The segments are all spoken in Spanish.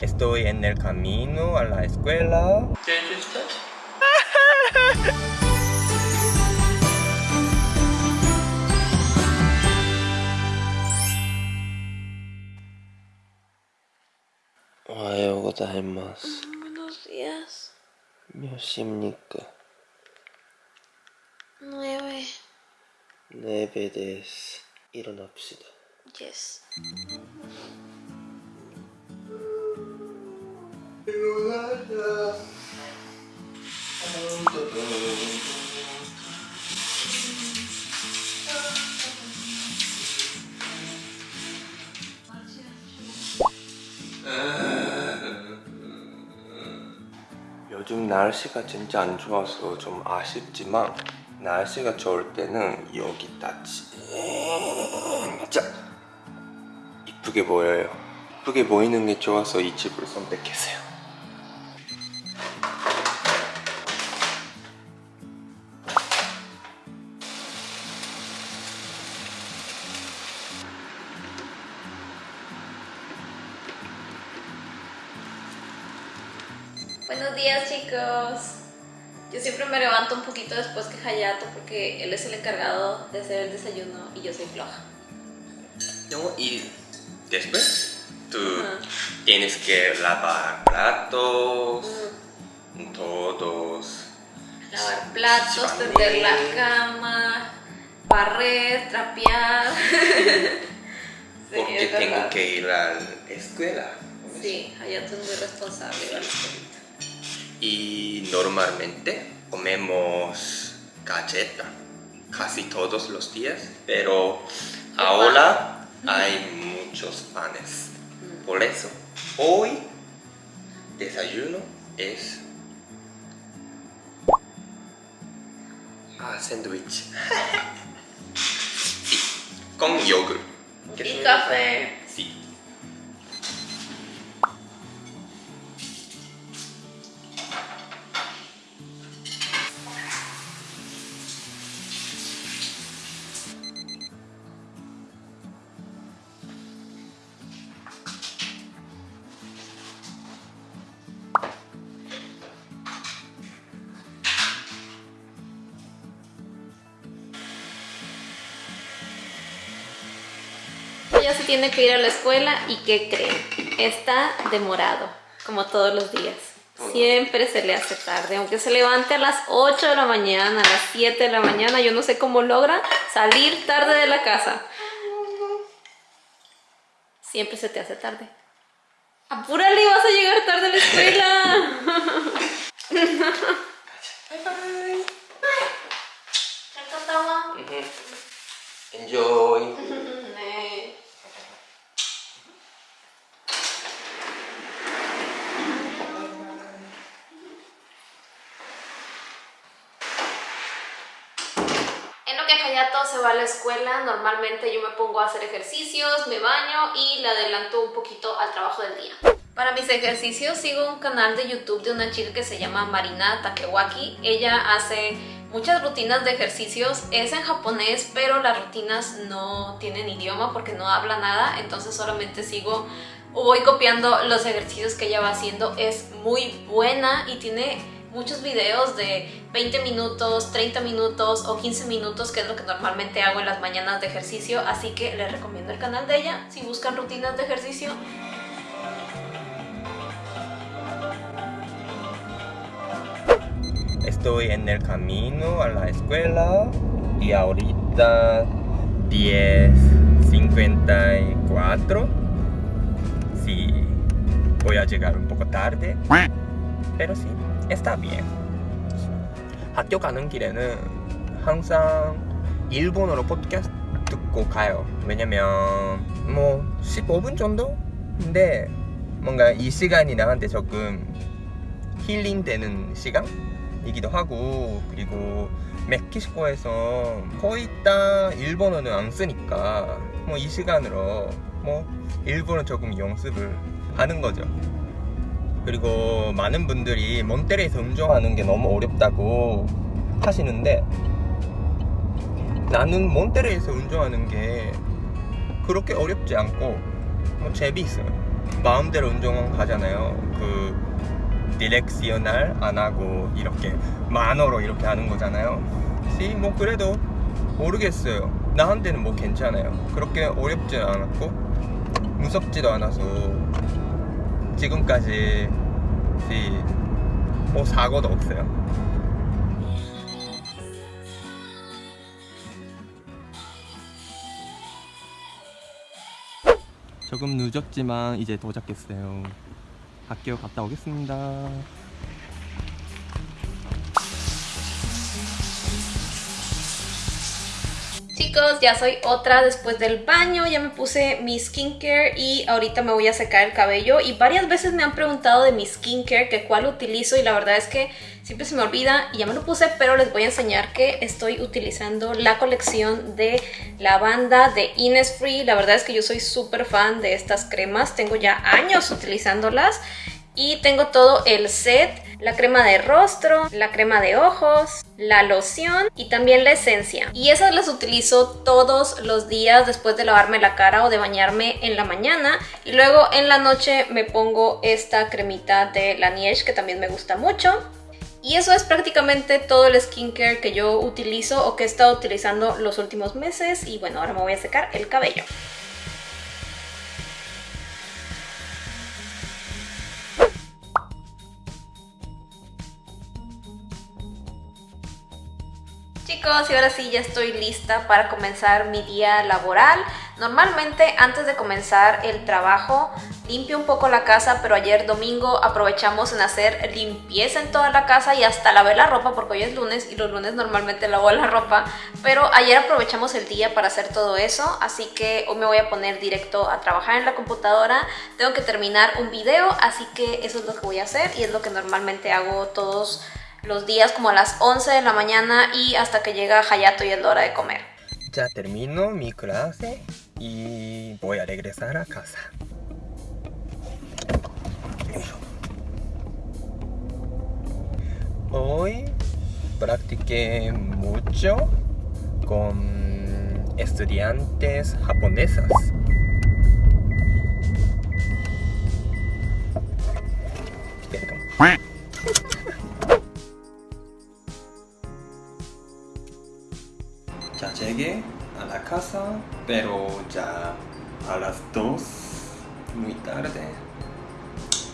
Estoy en el camino a la escuela. Ohayou gozaimasu. Buenos días. 몇 시입니까? Nueve. 네베 데스. 일어납시다. Yes. 날씨가 진짜 안 좋아서 좀 아쉽지만 날씨가 좋을 때는 여기다 진짜 이쁘게 보여요. 이쁘게 보이는 게 좋아서 이 집을 선택했어요 días, chicos. Yo siempre me levanto un poquito después que Hayato porque él es el encargado de hacer el desayuno y yo soy floja. No, y después tú tienes que lavar platos, todos. Lavar platos, tender la cama, barrer, trapear. Sí, Porque tengo que ir a la escuela. Sí, Hayato es muy responsable. Y normalmente comemos galleta casi todos los días, pero ahora hay muchos panes. Por eso, hoy desayuno es ah, sándwich. sí, con yogur. Y café. ya se tiene que ir a la escuela y ¿qué creen? Está demorado, como todos los días. Siempre se le hace tarde, aunque se levante a las 8 de la mañana, a las 7 de la mañana, yo no sé cómo logra salir tarde de la casa. Siempre se te hace tarde. ¡Apúrale vas a llegar tarde a la escuela! Bye bye. Enjoy. Escuela, normalmente yo me pongo a hacer ejercicios, me baño y le adelanto un poquito al trabajo del día. Para mis ejercicios sigo un canal de YouTube de una chica que se llama Marina Takewaki. Ella hace muchas rutinas de ejercicios, es en japonés, pero las rutinas no tienen idioma porque no habla nada, entonces solamente sigo o voy copiando los ejercicios que ella va haciendo. Es muy buena y tiene muchos videos de 20 minutos, 30 minutos o 15 minutos, que es lo que normalmente hago en las mañanas de ejercicio, así que les recomiendo el canal de ella si buscan rutinas de ejercicio. Estoy en el camino a la escuela y ahorita 10.54. Sí, voy a llegar un poco tarde, pero sí, está bien. 학교 가는 길에는 항상 일본어로 팟캐스트 듣고 가요. 왜냐면 뭐 15분 정도인데 뭔가 이 시간이 나한테 조금 힐링되는 시간이기도 하고 그리고 멕시코에서 거의 다 일본어는 안 쓰니까 뭐 이 시간으로 뭐 일본어 조금 연습을 하는 거죠. 그리고 많은 분들이 몬테레에서 운전하는 게 너무 어렵다고 하시는데 나는 몬테레에서 운전하는 게 그렇게 어렵지 않고 뭐 재미있어요. 마음대로 운전하잖아요. 그 디렉시오날 안 하고 이렇게 만어로 이렇게 하는 거잖아요. 시, 뭐 그래도 모르겠어요. 나한테는 뭐 괜찮아요. 그렇게 어렵지는 않았고 무섭지도 않아서 지금까지 시, 뭐 사고도 없어요. 조금 늦었지만 이제 도착했어요. 학교 갔다 오겠습니다. Chicos, ya soy otra después del baño, ya me puse mi skincare y ahorita me voy a secar el cabello. Y varias veces me han preguntado de mi skincare que cuál utilizo y la verdad es que siempre se me olvida y ya me lo puse pero les voy a enseñar que estoy utilizando la colección de lavanda de Innisfree, la verdad es que yo soy súper fan de estas cremas, tengo ya años utilizándolas y tengo todo el set, la crema de rostro, la crema de ojos, la loción y también la esencia. Y esas las utilizo todos los días después de lavarme la cara o de bañarme en la mañana. Y luego en la noche me pongo esta cremita de la Niche que también me gusta mucho. Y eso es prácticamente todo el skincare que yo utilizo o que he estado utilizando los últimos meses. Y bueno, ahora me voy a secar el cabello. Chicos, y ahora sí ya estoy lista para comenzar mi día laboral. Normalmente antes de comenzar el trabajo limpio un poco la casa, pero ayer domingo aprovechamos en hacer limpieza en toda la casa y hasta lavé la ropa porque hoy es lunes y los lunes normalmente lavo la ropa, pero ayer aprovechamos el día para hacer todo eso, así que hoy me voy a poner directo a trabajar en la computadora. Tengo que terminar un video, así que eso es lo que voy a hacer y es lo que normalmente hago todos los días como a las 11 de la mañana y hasta que llega Hayato y es la hora de comer. Ya termino mi clase y voy a regresar a casa. Hoy practiqué mucho con estudiantes japonesas.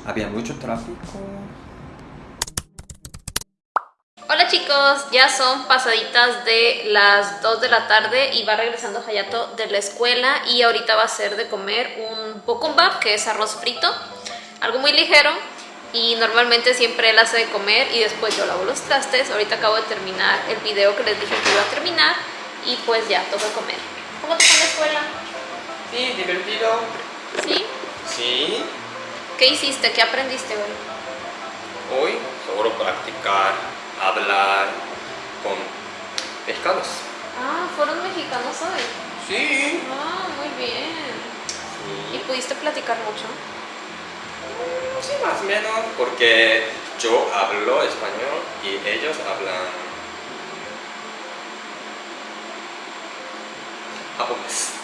Había mucho tráfico. Hola chicos, ya son pasaditas de las 2 de la tarde y va regresando Hayato de la escuela y ahorita va a ser de comer un bokumbap, que es arroz frito, algo muy ligero y normalmente siempre él hace de comer y después yo lavo los trastes. Ahorita acabo de terminar el video que les dije que iba a terminar y pues ya, toca comer. ¿Cómo te fue en la escuela? Sí, divertido. ¿Sí? Sí. ¿Qué hiciste? ¿Qué aprendiste hoy? Hoy solo practicar, hablar con mexicanos. Ah, ¿fueron mexicanos hoy? Sí. Ah, muy bien. ¿Y Sí. pudiste platicar mucho? Sí, más o menos, porque yo hablo español y ellos hablan japonés.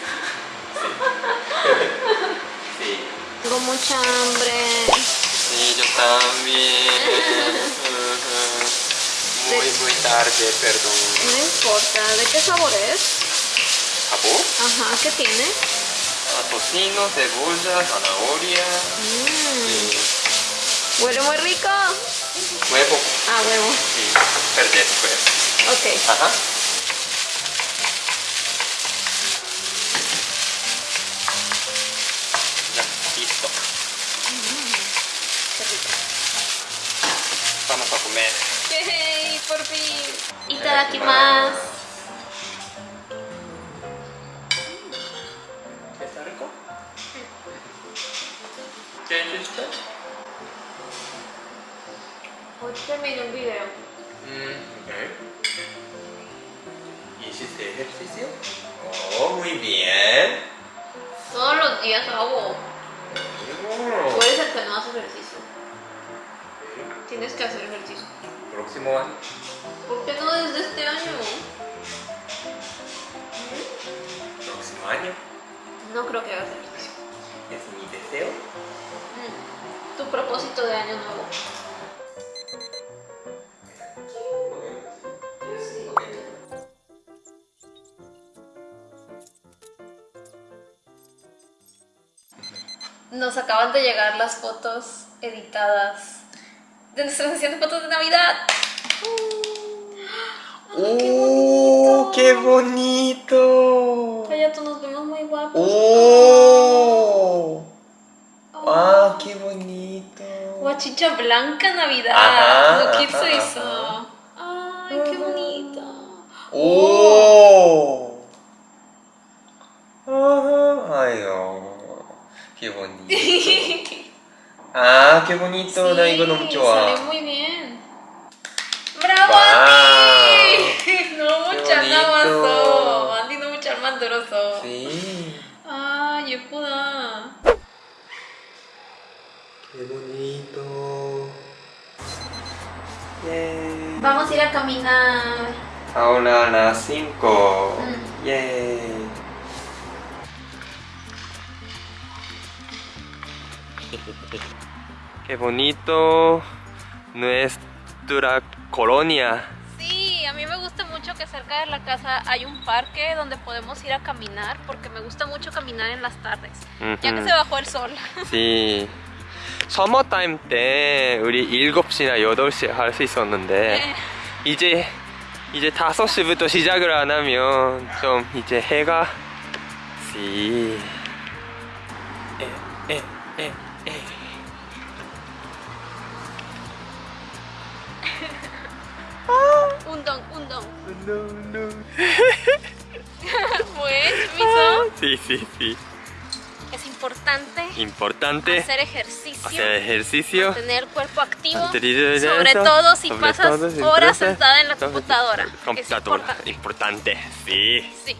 Sí. sí. Tengo mucha hambre. Sí, yo también. muy, muy tarde, perdón. No importa. ¿De qué sabor es? ¿Japón? Ajá, ¿qué tiene? Ah, tocino, cebolla, zanahoria. Sí. huele muy rico. Huevo. Ah, huevo. Sí, pero después. Ok. Ajá. Ya, listo. Qué rico. Vamos a comer. ¡Yay! Por fin. Itadakimasu. ¿Está rico? ¿Qué hiciste? Hoy terminé un video. Mm, ok. ¿Hiciste ejercicio? Oh, muy bien. Todos los días hago. Oh. Tú eres el que no hace ejercicio. Tienes que hacer ejercicio. Próximo año. ¿Por qué no desde este año? Próximo año. No creo que hagas ejercicio. Es mi deseo. propósito de año nuevo. Nos acaban de llegar las fotos editadas de nuestra sesión de fotos de Navidad. ¡Oh, qué bonito! Hayato, nos vemos muy guapos. ¡Oh! ¡Ah, qué bonito! Guachicha blanca Navidad. Ajá, Lo que hizo ajá, eso. Ay, qué bonito. ¡Oh! Ajá, Ay, oh, qué bonito. 아, qué bonito. 나 이거 너무 좋아. Sale muy bien. ¡Bravo, 와우. Andy! 너무 Qué 잘 bonito. 나왔어. 안디 너무 잘 만들었어. Sí. 아, 예쁘다. Qué bonito. Yay. Vamos a ir a caminar. Ahora a las 5. Mm. Yay. Qué bonito nuestra colonia. Sí, a mí me gusta mucho que cerca de la casa hay un parque donde podemos ir a caminar porque me gusta mucho caminar en las tardes, ya que 음흠. se bajó el sol. 지 서머 타임 때 우리 7시나 8시에 할 수 있었는데 네. 이제 이제 5시부터 시작을 안 하면 좀 이제 해가 지 Un don, un don. Un don, pues, miso. Ah, sí, sí, sí. Es importante. Importante. Hacer ejercicio. Hacer ejercicio. Tener el cuerpo activo. sobre todo si pasas horas sentada en la computadora. Computadora. Importante. Sí. Sí.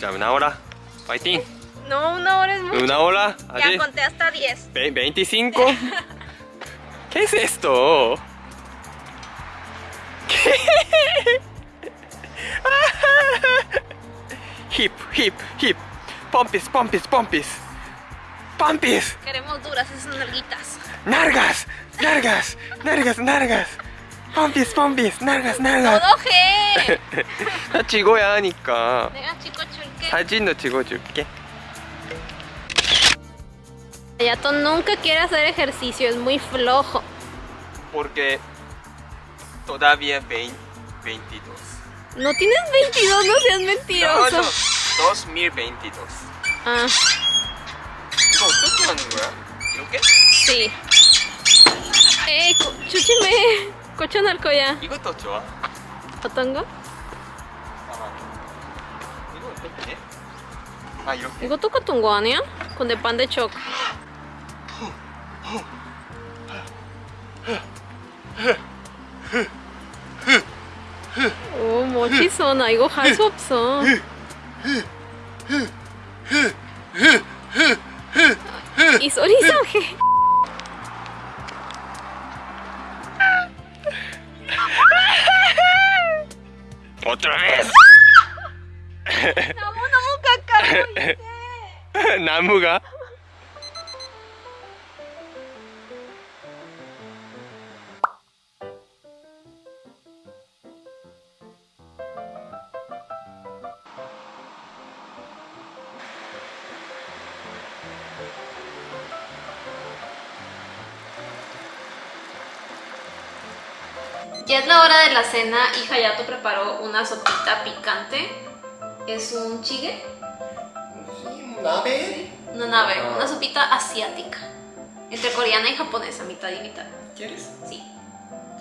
¿Ya una hora? ¿Fighting? No, una hora es mucho. ¿Una hora? Ya conté hasta 10. ¿25? ¿Qué es esto? ¿Qué? hip, hip, hip. Pompis, pompis, pompis. Pompis. Queremos duras esas nalguitas. Nargas, nargas, nargas, nargas. Pompis, pompis, nargas, nargas. ¡Todo G! 다 찍어야 하니까. Venga, chico chulque. 사진도 찍어줄게. Yato nunca quiere hacer ejercicio, es muy flojo. Porque todavía 20, 22. No tienes 22, no seas mentiroso. No, no, 2022. Ah, 이거 어떻게 하는 거야? 이렇게? sí. ¡Ey, 고- chuchime! Cochón 거야. 이것도 좋아. 어떤 거? 이거 어떻게? 아 이렇게? 이거 똑같은 거 아니야? 근데 반대쪽. 오 멋있어 나 이거 할 수 없어 이 소리 이상해 Otra vez. 너무너무 가까워 이제 나무가 Ya es la hora de la cena y Hayato preparó una sopita picante. Es un chigue, ¿Nave? una nave, Ah. una sopita asiática. Entre coreana y japonesa, mitad y mitad. ¿Quieres? Sí.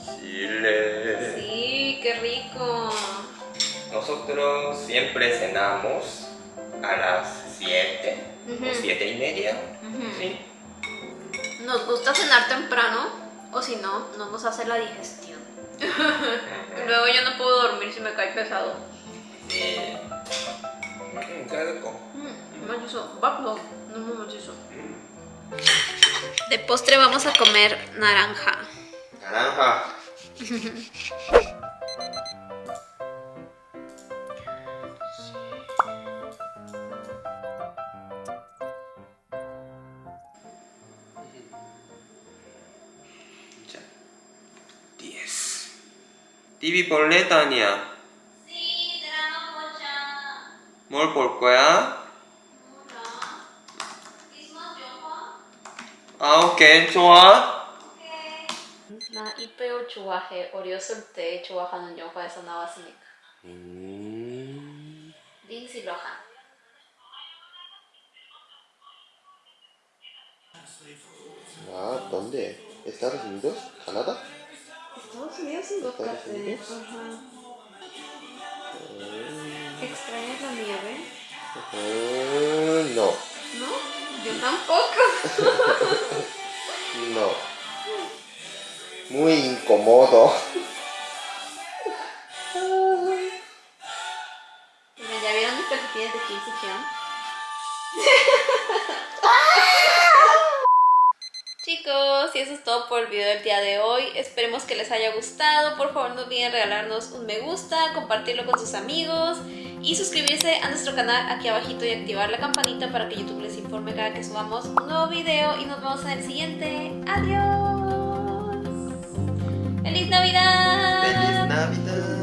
Chile. Sí, qué rico. Nosotros siempre cenamos a las 7 Ujú. o 7 y media. ¿sí? Nos gusta cenar temprano o si no, no nos hace la digestión. Luego yo no puedo dormir si me cae pesado. De postre vamos a comer naranja. Naranja. TV 볼래, 다니야? Sí, drama bocha. 뭘볼 거야? 아, 오케이, 좋아. 오케이. 나 이빼오 좋아해. 어렸을 때 좋아하는 영화에서 나왔으니까. 음... 린시 로한. 아, ¿dónde? ¿Estados Unidos? ¿Canadá? Estados Unidos en Estados Unidos. ¿Extrañas la nieve? Mm, no, ¿No? Yo tampoco. no. Muy incómodo. ¿Ya vieron mis calcetines de Kim Y eso es todo por el video del día de hoy. Esperemos que les haya gustado. Por favor, no olviden regalarnos un me gusta, compartirlo con sus amigos y suscribirse a nuestro canal aquí abajito y activar la campanita para que YouTube les informe cada que subamos un nuevo video. Y nos vemos en el siguiente. ¡Adiós! ¡Feliz Navidad! ¡Feliz Navidad!